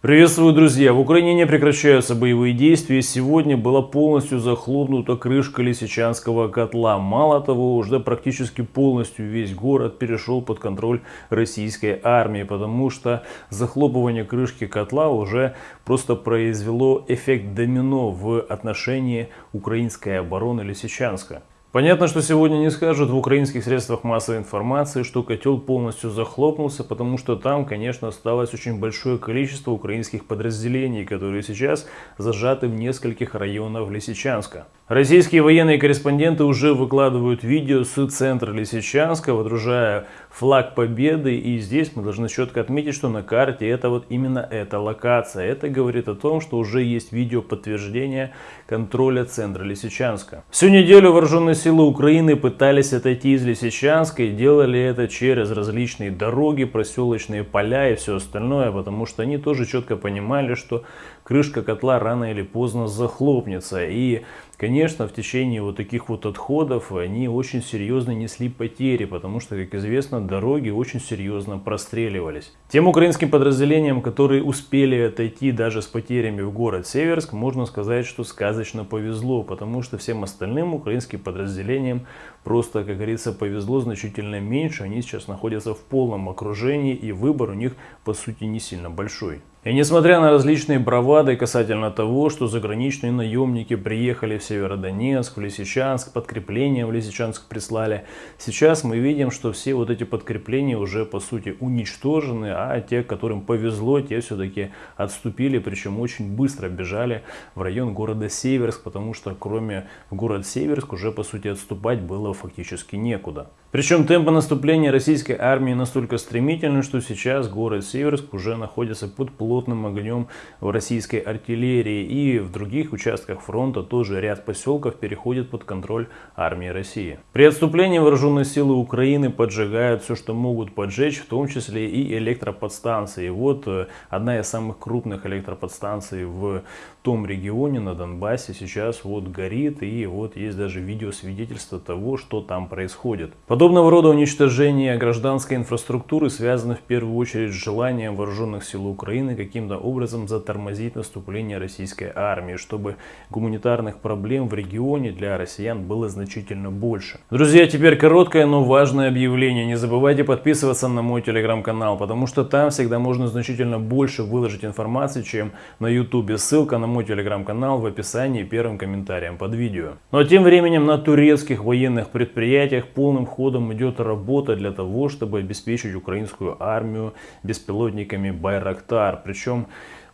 Приветствую, друзья! В Украине не прекращаются боевые действия. Сегодня была полностью захлопнута крышка Лисичанского котла. Мало того, уже практически полностью весь город перешел под контроль российской армии, потому что захлопывание крышки котла уже просто произвело эффект домино в отношении украинской обороны Лисичанска. Понятно, что сегодня не скажут в украинских средствах массовой информации, что котел полностью захлопнулся, потому что там, конечно, осталось очень большое количество украинских подразделений, которые сейчас зажаты в нескольких районах Лисичанска. Российские военные корреспонденты уже выкладывают видео с центра Лисичанска, водружая флаг победы. И здесь мы должны четко отметить, что на карте это вот именно эта локация. Это говорит о том, что уже есть видео подтверждения контроля центра Лисичанска. Всю неделю вооруженные силы Украины пытались отойти из Лисичанска и делали это через различные дороги, проселочные поля и все остальное, потому что они тоже четко понимали, что крышка котла рано или поздно захлопнется. И Конечно, в течение вот таких вот отходов они очень серьезно несли потери, потому что, как известно, дороги очень серьезно простреливались. Тем украинским подразделениям, которые успели отойти даже с потерями в город Северск, можно сказать, что сказочно повезло, потому что всем остальным украинским подразделениям просто, как говорится, повезло значительно меньше. Они сейчас находятся в полном окружении и выбор у них, по сути, не сильно большой. И несмотря на различные бравады касательно того, что заграничные наемники приехали в Северодонецк, в Лисичанск, подкрепления в Лисичанск прислали, сейчас мы видим, что все вот эти подкрепления уже по сути уничтожены, а те, которым повезло, те все-таки отступили, причем очень быстро бежали в район города Северск, потому что кроме в город Северск уже по сути отступать было фактически некуда. Причем темпы наступления российской армии настолько стремительны, что сейчас город Северск уже находится под плотным огнем российской артиллерии. И в других участках фронта тоже ряд поселков переходит под контроль армии России. При отступлении вооруженные силы Украины поджигают все, что могут поджечь, в том числе и электроподстанции. Вот э, одна из самых крупных электроподстанций в том регионе на Донбассе сейчас вот горит. И вот есть даже видеосвидетельство того, что там происходит. Подобного рода уничтожение гражданской инфраструктуры связано в первую очередь с желанием вооруженных сил Украины каким-то образом затормозить наступление российской армии, чтобы гуманитарных проблем в регионе для россиян было значительно больше. Друзья, теперь короткое, но важное объявление. Не забывайте подписываться на мой телеграм-канал, потому что там всегда можно значительно больше выложить информации, чем на ютубе. Ссылка на мой телеграм-канал в описании первым комментарием под видео. Но тем временем на турецких военных предприятиях полным ходом ходом идет работа для того, чтобы обеспечить украинскую армию беспилотниками Байрактар. Причем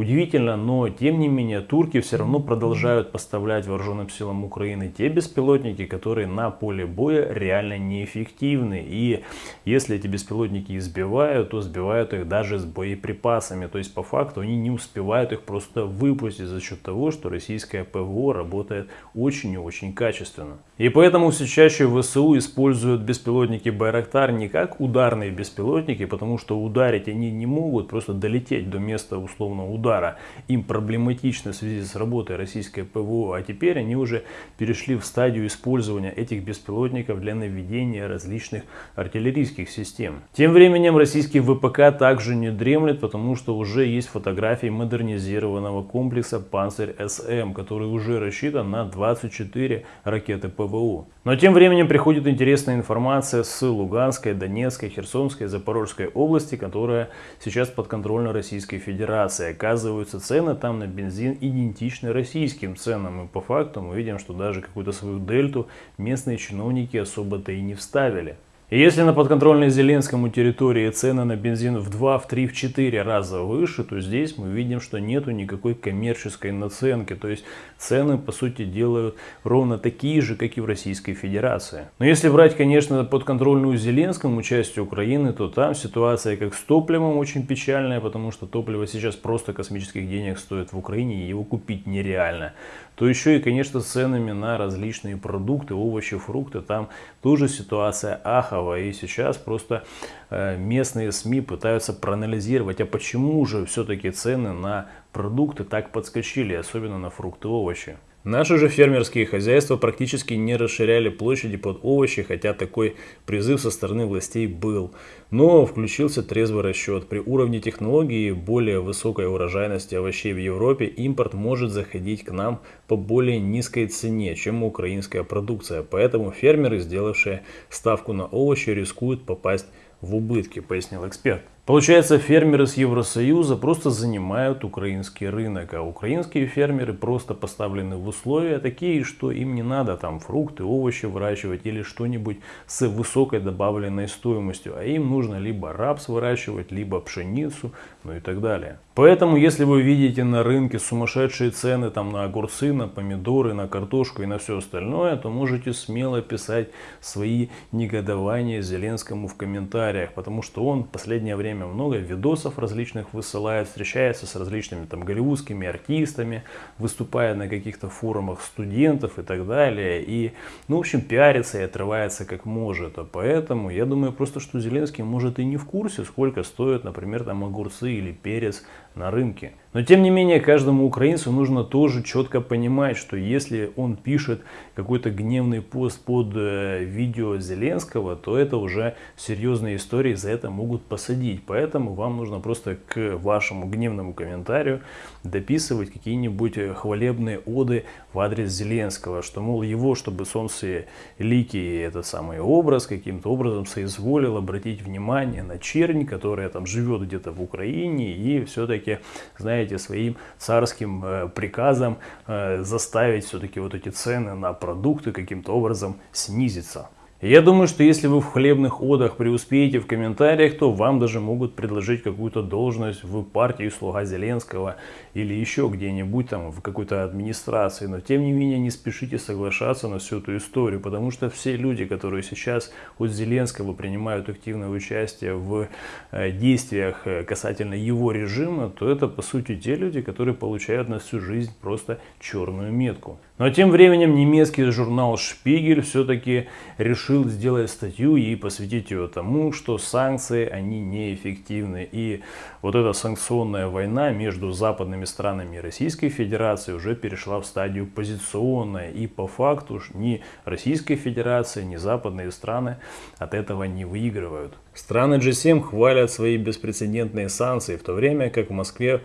Удивительно, но тем не менее турки все равно продолжают поставлять вооруженным силам Украины те беспилотники, которые на поле боя реально неэффективны. И если эти беспилотники избивают, то сбивают их даже с боеприпасами. То есть по факту они не успевают их просто выпустить за счет того, что российское ПВО работает очень и очень качественно. И поэтому все чаще ВСУ используют беспилотники Байрактар не как ударные беспилотники, потому что ударить они не могут, просто долететь до места условного удара удара им проблематично в связи с работой российской ПВО, а теперь они уже перешли в стадию использования этих беспилотников для наведения различных артиллерийских систем. Тем временем российский ВПК также не дремлет, потому что уже есть фотографии модернизированного комплекса «Панцирь-СМ», который уже рассчитан на 24 ракеты ПВО. Но тем временем приходит интересная информация с Луганской, Донецкой, Херсонской, Запорожской области, которая сейчас подконтрольна Российской Федерации оказываются цены там на бензин идентичны российским ценам. И по факту мы видим, что даже какую-то свою дельту местные чиновники особо-то и не вставили. Если на подконтрольной Зеленскому территории цены на бензин в 2, в 3, в 4 раза выше, то здесь мы видим, что нету никакой коммерческой наценки. То есть цены, по сути, делают ровно такие же, как и в Российской Федерации. Но если брать, конечно, подконтрольную Зеленскому часть Украины, то там ситуация как с топливом очень печальная, потому что топливо сейчас просто космических денег стоит в Украине, и его купить нереально. То еще и, конечно, с ценами на различные продукты, овощи, фрукты, там тоже ситуация аховая Сахарова. И сейчас просто э, местные СМИ пытаются проанализировать, а почему же все-таки цены на продукты так подскочили, особенно на фрукты и овощи. Наши же фермерские хозяйства практически не расширяли площади под овощи, хотя такой призыв со стороны властей был. Но включился трезвый расчет. При уровне технологии и более высокой урожайности овощей в Европе импорт может заходить к нам по более низкой цене, чем украинская продукция. Поэтому фермеры, сделавшие ставку на овощи, рискуют попасть в убытки, пояснил эксперт. Получается, фермеры с Евросоюза просто занимают украинский рынок, а украинские фермеры просто поставлены в условия такие, что им не надо там фрукты, овощи выращивать или что-нибудь с высокой добавленной стоимостью, а им нужно либо рапс выращивать, либо пшеницу, ну и так далее. Поэтому, если вы видите на рынке сумасшедшие цены там на огурцы, на помидоры, на картошку и на все остальное, то можете смело писать свои негодования Зеленскому в комментариях, потому что он в последнее время много видосов различных высылает, встречается с различными там голливудскими артистами, выступает на каких-то форумах студентов и так далее. И, ну, в общем, пиарится и отрывается как может. А поэтому я думаю просто, что Зеленский может и не в курсе, сколько стоят, например, там огурцы или перец на рынке. Но тем не менее, каждому украинцу нужно тоже четко понимать, что если он пишет какой-то гневный пост под э, видео Зеленского, то это уже серьезные истории, за это могут посадить. Поэтому вам нужно просто к вашему гневному комментарию дописывать какие-нибудь хвалебные оды в адрес Зеленского, что, мол, его, чтобы солнце лики, этот самый образ каким-то образом соизволил обратить внимание на чернь, которая там живет где-то в Украине и все-таки, знаете, знаете, своим царским э, приказом э, заставить все-таки вот эти цены на продукты каким-то образом снизиться. Я думаю, что если вы в хлебных одах преуспеете в комментариях, то вам даже могут предложить какую-то должность в партии слуга Зеленского или еще где-нибудь там в какой-то администрации. Но тем не менее не спешите соглашаться на всю эту историю, потому что все люди, которые сейчас от Зеленского принимают активное участие в э, действиях э, касательно его режима, то это по сути те люди, которые получают на всю жизнь просто черную метку. Но тем временем немецкий журнал Шпигель все-таки решил сделать статью и посвятить ее тому, что санкции, они неэффективны. И вот эта санкционная война между западными странами и Российской Федерацией уже перешла в стадию позиционная. И по факту ни Российская Федерация, ни западные страны от этого не выигрывают. Страны G7 хвалят свои беспрецедентные санкции, в то время как в Москве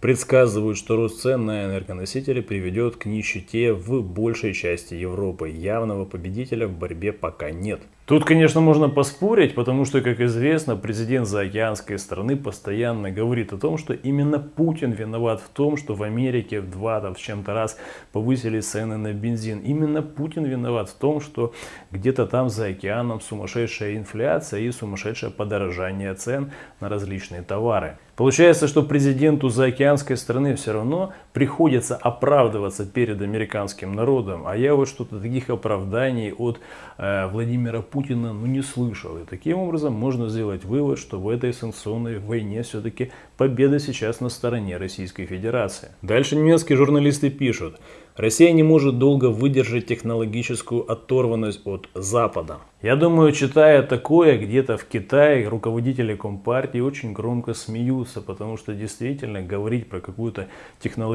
предсказывают, что рост цен на энергоносители приведет к нищете в большей части Европы. Явного победителя в борьбе пока нет. Тут, конечно, можно поспорить, потому что, как известно, президент заокеанской страны постоянно говорит о том, что именно Путин виноват в том, что в Америке в два там, с чем-то раз повысили цены на бензин. Именно Путин виноват в том, что где-то там за океаном сумасшедшая инфляция и сумасшедшее подорожание цен на различные товары. Получается, что президенту заокеанской страны все равно приходится оправдываться перед американским народом. А я вот что-то таких оправданий от э, Владимира Путина ну, не слышал. И таким образом можно сделать вывод, что в этой санкционной войне все-таки победа сейчас на стороне Российской Федерации. Дальше немецкие журналисты пишут. Россия не может долго выдержать технологическую оторванность от Запада. Я думаю, читая такое, где-то в Китае руководители Компартии очень громко смеются, потому что действительно говорить про какую-то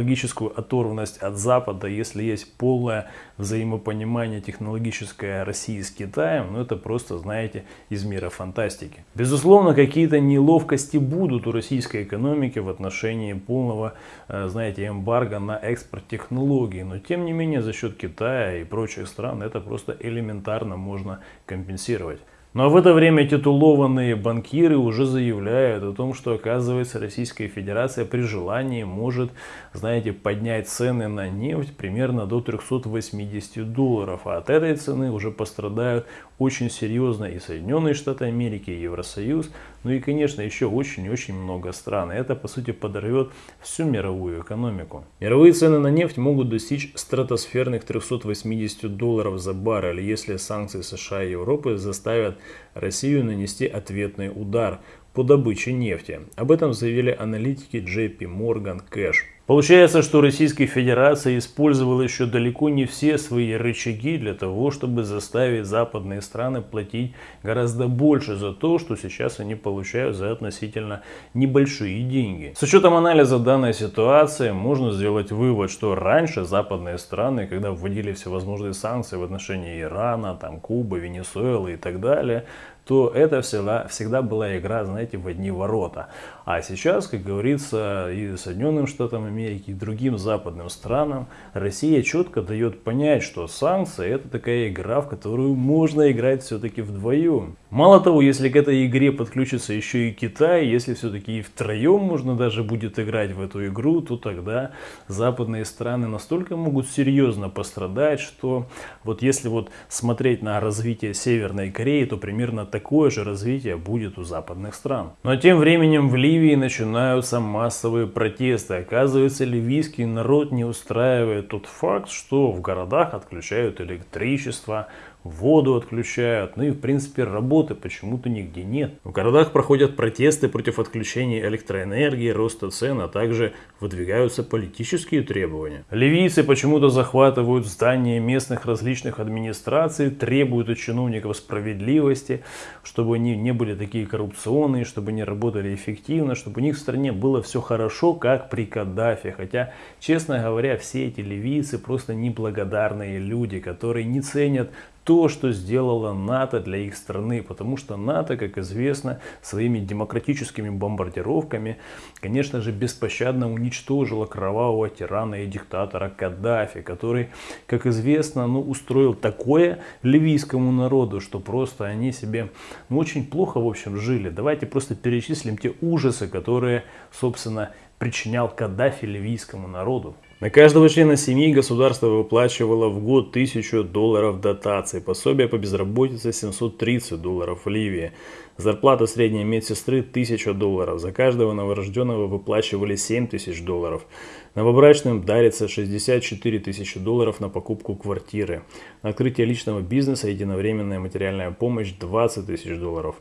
технологическую оторванность от Запада, если есть полное взаимопонимание технологическое России с Китаем, ну это просто, знаете, из мира фантастики. Безусловно, какие-то неловкости будут у российской экономики в отношении полного, э, знаете, эмбарго на экспорт технологий, но тем не менее за счет Китая и прочих стран это просто элементарно можно компенсировать. Ну а в это время титулованные банкиры уже заявляют о том, что оказывается Российская Федерация при желании может, знаете, поднять цены на нефть примерно до 380 долларов. А от этой цены уже пострадают очень серьезно и Соединенные Штаты Америки, и Евросоюз, ну и, конечно, еще очень-очень много стран. Это, по сути, подорвет всю мировую экономику. Мировые цены на нефть могут достичь стратосферных 380 долларов за баррель, если санкции США и Европы заставят Россию нанести ответный удар по добыче нефти. Об этом заявили аналитики JP Morgan Cash. Получается, что Российская Федерация использовала еще далеко не все свои рычаги для того, чтобы заставить западные страны платить гораздо больше за то, что сейчас они получают за относительно небольшие деньги. С учетом анализа данной ситуации можно сделать вывод, что раньше западные страны, когда вводили всевозможные санкции в отношении Ирана, там, Кубы, Венесуэлы и так далее, то это всегда, всегда была игра, знаете, в одни ворота. А сейчас, как говорится, и Соединенным Штатам Америки, и другим западным странам, Россия четко дает понять, что санкции это такая игра, в которую можно играть все-таки вдвоем. Мало того, если к этой игре подключится еще и Китай, если все-таки и втроем можно даже будет играть в эту игру, то тогда западные страны настолько могут серьезно пострадать, что вот если вот смотреть на развитие Северной Кореи, то примерно такое же развитие будет у западных стран. Но тем временем в Ливии начинаются массовые протесты. Оказывается, ливийский народ не устраивает тот факт, что в городах отключают электричество, воду отключают, ну и в принципе работы почему-то нигде нет. В городах проходят протесты против отключения электроэнергии, роста цен, а также выдвигаются политические требования. Ливийцы почему-то захватывают здания местных различных администраций, требуют от чиновников справедливости, чтобы они не были такие коррупционные, чтобы они работали эффективно, чтобы у них в стране было все хорошо, как при Каддафе. Хотя, честно говоря, все эти ливийцы просто неблагодарные люди, которые не ценят то, что сделала НАТО для их страны, потому что НАТО, как известно, своими демократическими бомбардировками, конечно же, беспощадно уничтожила кровавого тирана и диктатора Каддафи, который, как известно, ну, устроил такое ливийскому народу, что просто они себе ну, очень плохо, в общем, жили. Давайте просто перечислим те ужасы, которые, собственно, причинял Каддафи ливийскому народу. На каждого члена семьи государство выплачивало в год 1000 долларов дотации, пособие по безработице 730 долларов в Ливии, зарплата средней медсестры 1000 долларов, за каждого новорожденного выплачивали 7000 долларов, новобрачным дарится 64 тысячи долларов на покупку квартиры, на открытие личного бизнеса единовременная материальная помощь 20 тысяч долларов.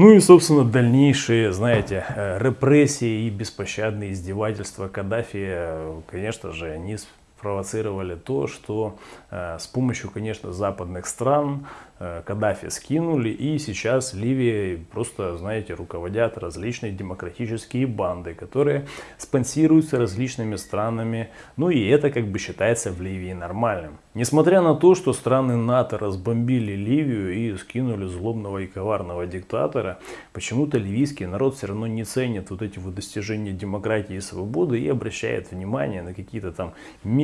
Ну и, собственно, дальнейшие, знаете, э, репрессии и беспощадные издевательства Каддафи, э, конечно же, они спровоцировали то, что э, с помощью, конечно, западных стран Э, Каддафи скинули, и сейчас Ливия просто, знаете, руководят различные демократические банды, которые спонсируются различными странами, ну и это как бы считается в Ливии нормальным. Несмотря на то, что страны НАТО разбомбили Ливию и скинули злобного и коварного диктатора, почему-то ливийский народ все равно не ценит вот эти вот достижения демократии и свободы и обращает внимание на какие-то там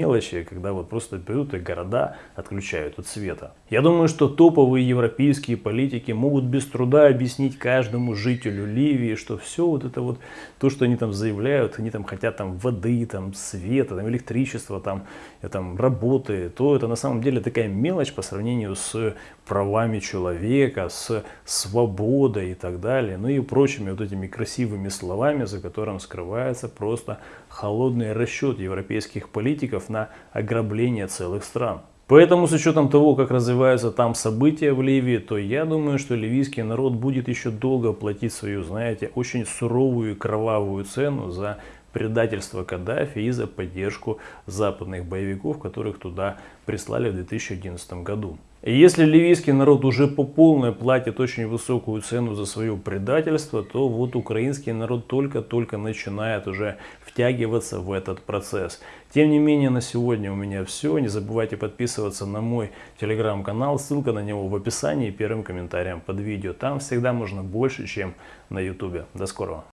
мелочи, когда вот просто берут и города отключают от света. Я думаю, что топовый новые европейские политики могут без труда объяснить каждому жителю Ливии, что все вот это вот, то, что они там заявляют, они там хотят там воды, там света, там электричества, там, э, там работы, то это на самом деле такая мелочь по сравнению с правами человека, с свободой и так далее, ну и прочими вот этими красивыми словами, за которым скрывается просто холодный расчет европейских политиков на ограбление целых стран. Поэтому с учетом того, как развиваются там события в Ливии, то я думаю, что ливийский народ будет еще долго платить свою, знаете, очень суровую и кровавую цену за предательство Каддафи и за поддержку западных боевиков, которых туда прислали в 2011 году. И если ливийский народ уже по полной платит очень высокую цену за свое предательство, то вот украинский народ только-только начинает уже втягиваться в этот процесс. Тем не менее, на сегодня у меня все. Не забывайте подписываться на мой телеграм-канал. Ссылка на него в описании и первым комментарием под видео. Там всегда можно больше, чем на ютубе. До скорого.